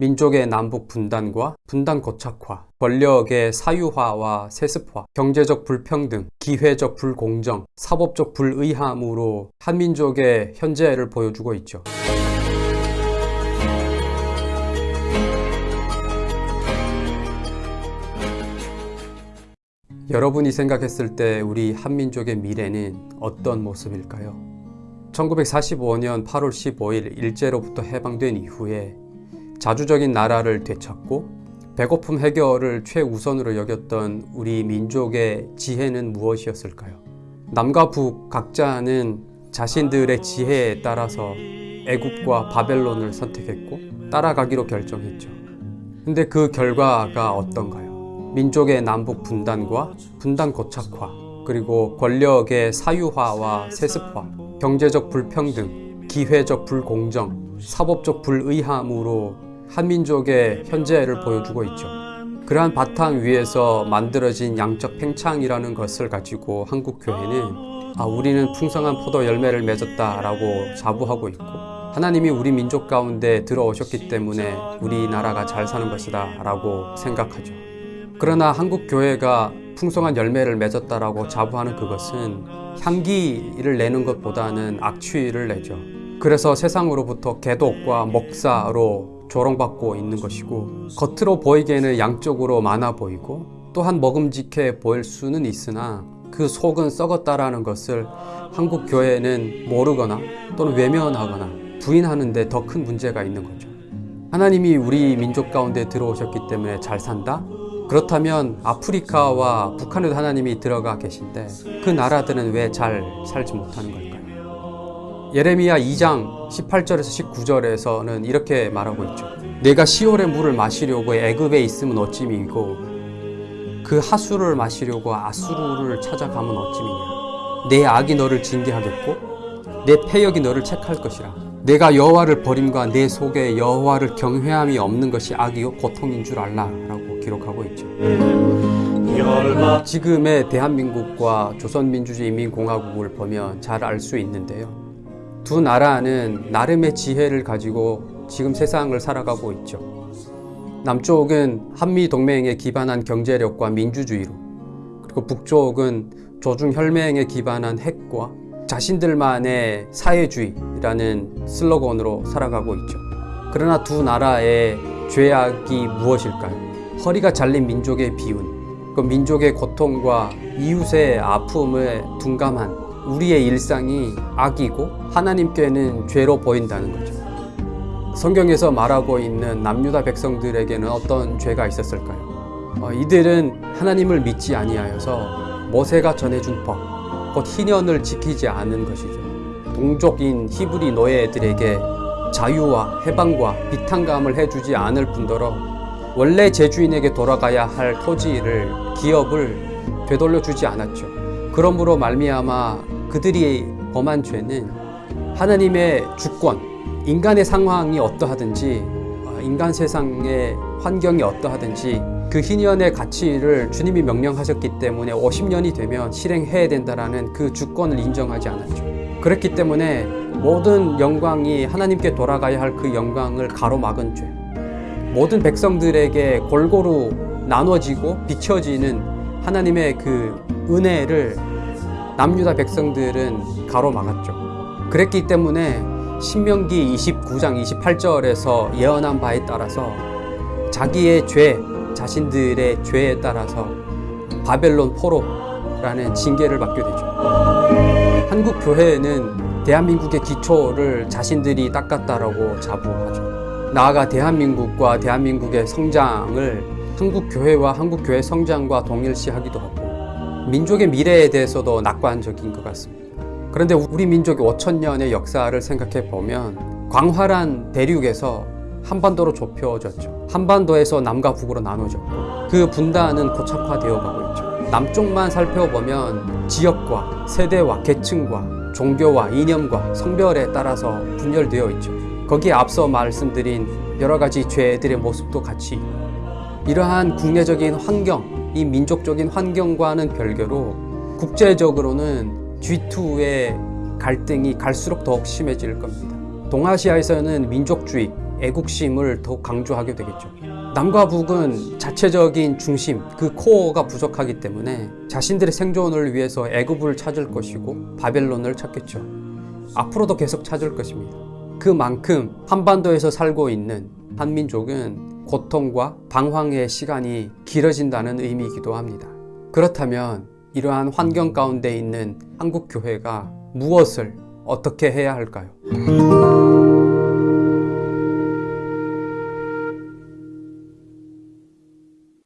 민족의 남북 분단과 분단 고착화, 권력의 사유화와 세습화, 경제적 불평등, 기회적 불공정, 사법적 불의함으로 한민족의 현재를 보여주고 있죠. 여러분이 생각했을 때 우리 한민족의 미래는 어떤 모습일까요? 1945년 8월 15일 일제로부터 해방된 이후에 자주적인 나라를 되찾고 배고픔 해결을 최우선으로 여겼던 우리 민족의 지혜는 무엇이었을까요? 남과 북 각자는 자신들의 지혜에 따라서 애국과 바벨론을 선택했고 따라가기로 결정했죠. 근데 그 결과가 어떤가요? 민족의 남북 분단과 분단 고착화, 그리고 권력의 사유화와 세습화, 경제적 불평등, 기회적 불공정, 사법적 불의함으로 한민족의 현재를 보여주고 있죠. 그러한 바탕 위에서 만들어진 양적 팽창이라는 것을 가지고 한국교회는 아, 우리는 풍성한 포도 열매를 맺었다라고 자부하고 있고 하나님이 우리 민족 가운데 들어오셨기 때문에 우리나라가 잘 사는 것이다 라고 생각하죠. 그러나 한국 교회가 풍성한 열매를 맺었다라고 자부하는 그것은 향기를 내는 것보다는 악취를 내죠. 그래서 세상으로부터 개독과 목사로 조롱받고 있는 것이고 겉으로 보이기에는 양쪽으로 많아 보이고 또한 먹음직해 보일 수는 있으나 그 속은 썩었다라는 것을 한국 교회는 모르거나 또는 외면하거나 부인하는데 더 큰 문제가 있는 거죠. 하나님이 우리 민족 가운데 들어오셨기 때문에 잘 산다? 그렇다면 아프리카와 북한에도 하나님이 들어가 계신데 그 나라들은 왜 잘 살지 못하는 걸까요? 예레미야 2장 18절에서 19절에서는 이렇게 말하고 있죠. 내가 시올의 물을 마시려고 애굽에 있으면 어찌미고 그 하수를 마시려고 아수르를 찾아가면 어찌미냐. 내 악이 너를 징계하겠고 내 패역이 너를 책할 것이라. 내가 여호와를 버림과 내 속에 여호와를 경외함이 없는 것이 악이요 고통인 줄 알라라고 기록하고 있죠. 지금의 대한민국과 조선민주주의인민공화국을 보면 잘 알 수 있는데요. 두 나라는 나름의 지혜를 가지고 지금 세상을 살아가고 있죠. 남쪽은 한미동맹에 기반한 경제력과 민주주의로 그리고 북쪽은 조중혈맹에 기반한 핵과 자신들만의 사회주의라는 슬로건으로 살아가고 있죠. 그러나 두 나라의 죄악이 무엇일까요? 허리가 잘린 민족의 비운, 그 민족의 고통과 이웃의 아픔에 둔감한 우리의 일상이 악이고 하나님께는 죄로 보인다는 거죠. 성경에서 말하고 있는 남유다 백성들에게는 어떤 죄가 있었을까요? 어, 이들은 하나님을 믿지 아니하여서 모세가 전해준 법, 곧 희년을 지키지 않은 것이죠. 동족인 히브리 노예들에게 자유와 해방과 비탄감을 해주지 않을 뿐더러 원래 제주인에게 돌아가야 할 토지를 기업을 되돌려 주지 않았죠. 그러므로 말미암아 그들이 범한 죄는 하나님의 주권, 인간의 상황이 어떠하든지 인간 세상의 환경이 어떠하든지 그 희년의 가치를 주님이 명령하셨기 때문에 50년이 되면 실행해야 된다라는 그 주권을 인정하지 않았죠. 그렇기 때문에 모든 영광이 하나님께 돌아가야 할 그 영광을 가로막은 죄. 모든 백성들에게 골고루 나눠지고 비춰지는 하나님의 그 은혜를 남유다 백성들은 가로막았죠. 그랬기 때문에 신명기 29장 28절에서 예언한 바에 따라서 자기의 죄, 자신들의 죄에 따라서 바벨론 포로라는 징계를 받게 되죠. 한국 교회는 대한민국의 기초를 자신들이 닦았다라고 자부하죠. 나아가 대한민국과 대한민국의 성장을 한국 교회와 한국 교회 성장과 동일시하기도 하고 민족의 미래에 대해서도 낙관적인 것 같습니다. 그런데 우리 민족의 5천 년의 역사를 생각해 보면 광활한 대륙에서 한반도로 좁혀졌죠. 한반도에서 남과 북으로 나눠졌고 그 분단은 고착화되어 가고 있죠. 남쪽만 살펴보면 지역과 세대와 계층과 종교와 이념과 성별에 따라서 분열되어 있죠. 거기에 앞서 말씀드린 여러 가지 죄들의 모습도 같이 이러한 국내적인 환경, 이 민족적인 환경과는 별개로 국제적으로는 G2의 갈등이 갈수록 더욱 심해질 겁니다. 동아시아에서는 민족주의, 애국심을 더 강조하게 되겠죠. 남과 북은 자체적인 중심, 그 코어가 부족하기 때문에 자신들의 생존을 위해서 애굽을 찾을 것이고 바벨론을 찾겠죠. 앞으로도 계속 찾을 것입니다. 그만큼 한반도에서 살고 있는 한민족은 고통과 방황의 시간이 길어진다는 의미이기도 합니다. 그렇다면 이러한 환경 가운데 있는 한국 교회가 무엇을 어떻게 해야 할까요?